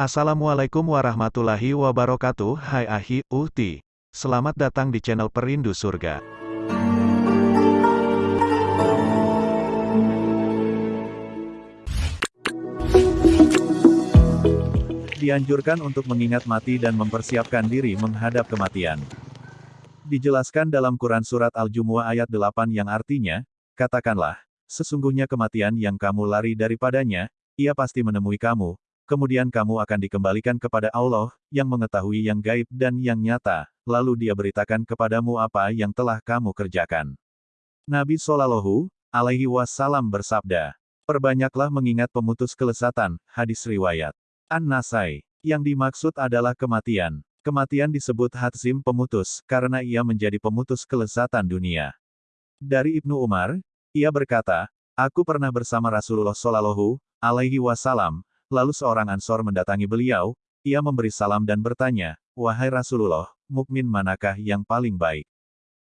Assalamualaikum warahmatullahi wabarakatuh Hai Ahi, Uhti. Selamat datang di channel Perindu Surga. Dianjurkan untuk mengingat mati dan mempersiapkan diri menghadap kematian. Dijelaskan dalam Quran Surat Al-Jumu'ah ayat 8 yang artinya, Katakanlah, sesungguhnya kematian yang kamu lari daripadanya, ia pasti menemui kamu, kemudian kamu akan dikembalikan kepada Allah, yang mengetahui yang gaib dan yang nyata, lalu dia beritakan kepadamu apa yang telah kamu kerjakan. Nabi Shallallahu alaihi wasallam bersabda, Perbanyaklah mengingat pemutus kelesatan, hadis riwayat. An-Nasai. Yang dimaksud adalah kematian. Kematian disebut hatzim pemutus, karena ia menjadi pemutus kelesatan dunia. Dari Ibnu Umar, ia berkata, Aku pernah bersama Rasulullah Shallallahu alaihi wasallam, Lalu seorang ansor mendatangi beliau, ia memberi salam dan bertanya, Wahai Rasulullah, mukmin manakah yang paling baik?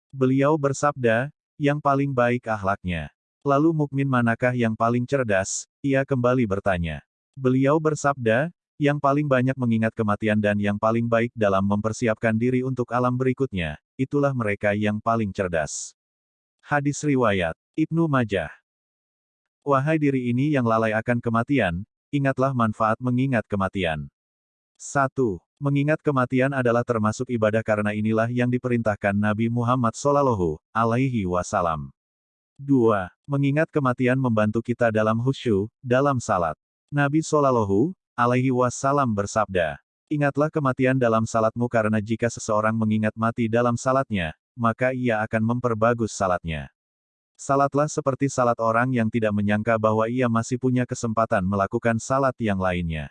Beliau bersabda, yang paling baik ahlaknya. Lalu mukmin manakah yang paling cerdas? Ia kembali bertanya. Beliau bersabda, yang paling banyak mengingat kematian dan yang paling baik dalam mempersiapkan diri untuk alam berikutnya, itulah mereka yang paling cerdas. Hadis Riwayat Ibnu Majah Wahai diri ini yang lalai akan kematian, ingatlah manfaat mengingat kematian. 1. Mengingat kematian adalah termasuk ibadah karena inilah yang diperintahkan Nabi Muhammad SAW, alaihi wasallam. 2. Mengingat kematian membantu kita dalam husyu, dalam salat. Nabi SAW, alaihi wasallam bersabda, Ingatlah kematian dalam salatmu karena jika seseorang mengingat mati dalam salatnya, maka ia akan memperbagus salatnya. Salatlah seperti salat orang yang tidak menyangka bahwa ia masih punya kesempatan melakukan salat yang lainnya.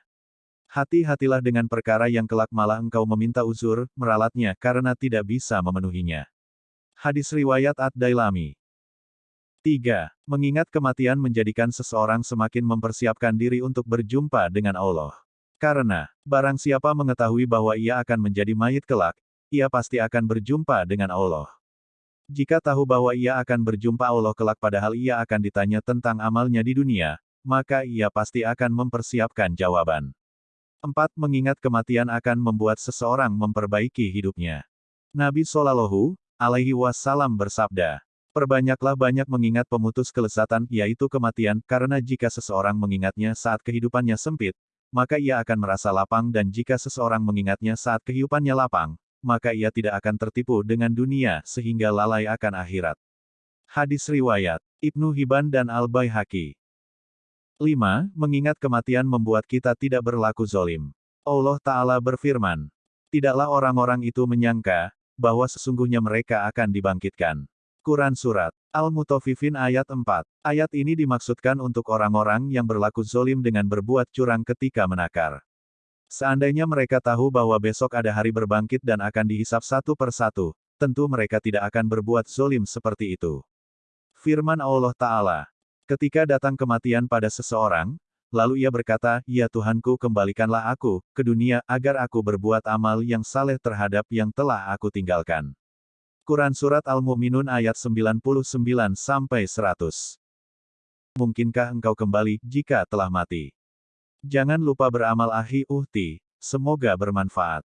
Hati-hatilah dengan perkara yang kelak malah engkau meminta uzur, meralatnya karena tidak bisa memenuhinya. Hadis Riwayat Ad-Dailami 3. Mengingat kematian menjadikan seseorang semakin mempersiapkan diri untuk berjumpa dengan Allah. Karena, barang siapa mengetahui bahwa ia akan menjadi mayit kelak, ia pasti akan berjumpa dengan Allah. Jika tahu bahwa ia akan berjumpa Allah kelak padahal ia akan ditanya tentang amalnya di dunia, maka ia pasti akan mempersiapkan jawaban. 4. Mengingat kematian akan membuat seseorang memperbaiki hidupnya. Nabi Shallallahu alaihi wasallam bersabda, Perbanyaklah banyak mengingat pemutus kelesatan, yaitu kematian, karena jika seseorang mengingatnya saat kehidupannya sempit, maka ia akan merasa lapang dan jika seseorang mengingatnya saat kehidupannya lapang, maka ia tidak akan tertipu dengan dunia sehingga lalai akan akhirat. Hadis Riwayat Ibnu Hibban dan Al-Baihaqi 5. Mengingat kematian membuat kita tidak berlaku zolim. Allah Ta'ala berfirman, Tidaklah orang-orang itu menyangka, bahwa sesungguhnya mereka akan dibangkitkan. Quran Surat Al-Mutafifin ayat 4. Ayat ini dimaksudkan untuk orang-orang yang berlaku zolim dengan berbuat curang ketika menakar. Seandainya mereka tahu bahwa besok ada hari berbangkit dan akan dihisap satu per satu, tentu mereka tidak akan berbuat zolim seperti itu. Firman Allah Ta'ala. Ketika datang kematian pada seseorang, lalu ia berkata, Ya Tuhanku kembalikanlah aku, ke dunia, agar aku berbuat amal yang saleh terhadap yang telah aku tinggalkan. Quran Surat Al-Mu'minun ayat 99-100 Mungkinkah engkau kembali, jika telah mati? Jangan lupa beramal ahi uhti, semoga bermanfaat.